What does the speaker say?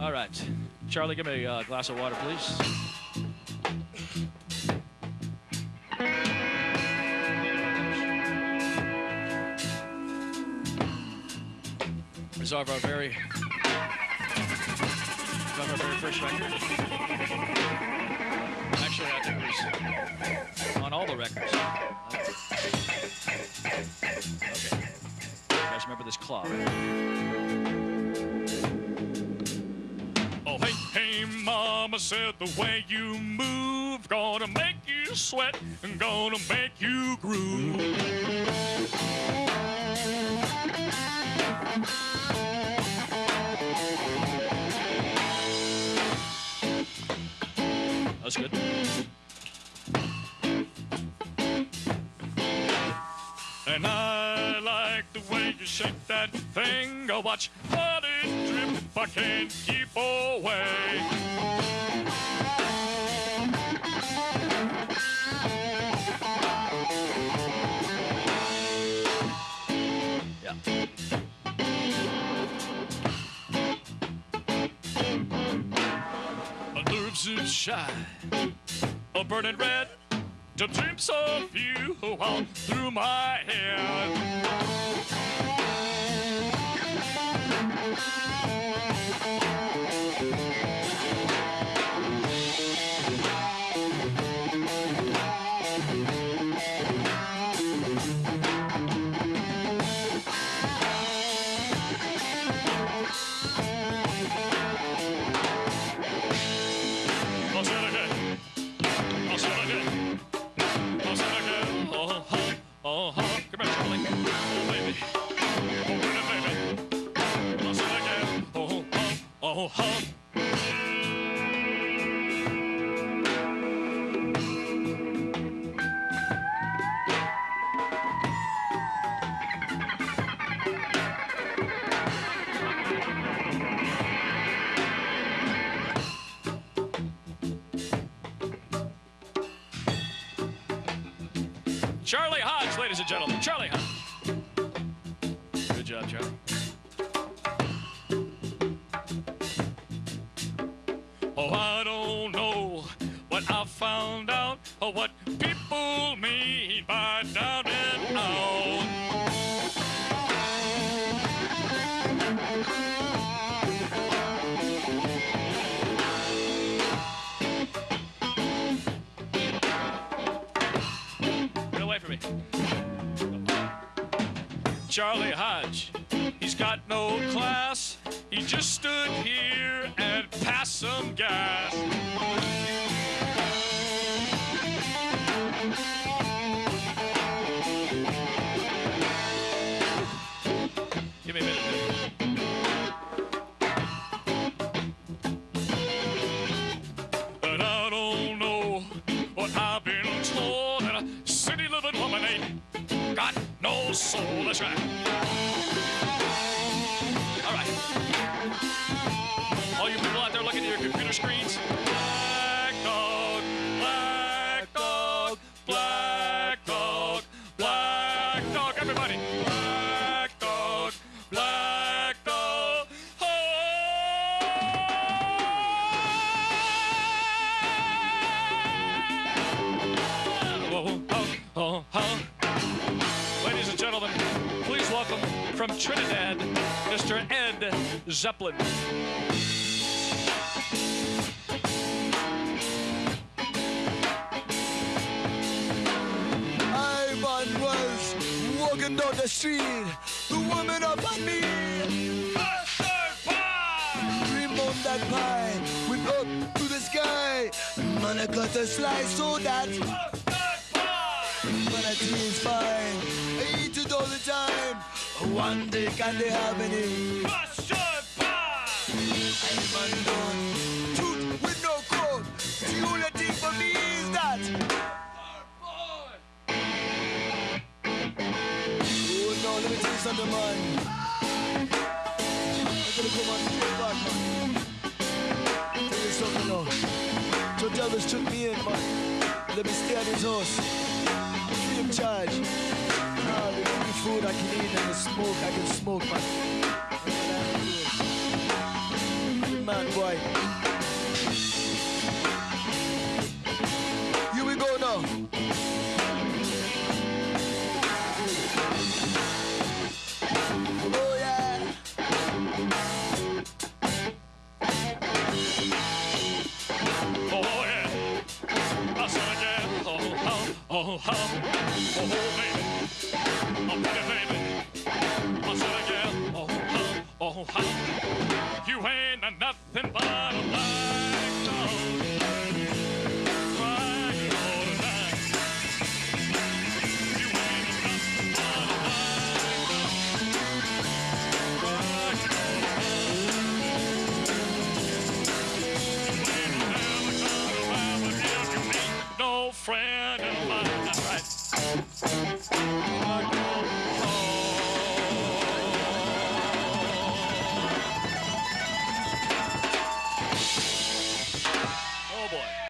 All right. Charlie, give me a uh, glass of water, please. Reserve our very, our very first record. Actually, I think it was on all the records. Okay. You guys remember this claw? Hey, mama said the way you move gonna make you sweat and gonna make you groove. That's good. And I like the way you shake that thing. Go watch let it. I can't keep away. Are shy, a burning red. The dreams of you oh, all through my head. Oh, ladies and gentlemen. Charlie Hodge. Good job, Charlie. Oh, I don't know what I found out or what people mean by down and out. Get away from me. Charlie Hodge. He's got no class. He just stood here and passed some gas. Soul. That's right. From Trinidad, Mr. Ed Zeppelin. I was walking down the street, the woman up on me. Dream on that pie, went up to the sky. Man, I got a slice so that man, I is fine. One day can they have any? I'm undone. Truth with no code. The only thing for me is that. Oh no, let me tell you something, man. I'm gonna come on straight back, man. Tell you something now. So Elvis took me in, man. Let me stay at his house. Free of charge. Food I can eat and the smoke I can smoke, man. Man, boy. Friend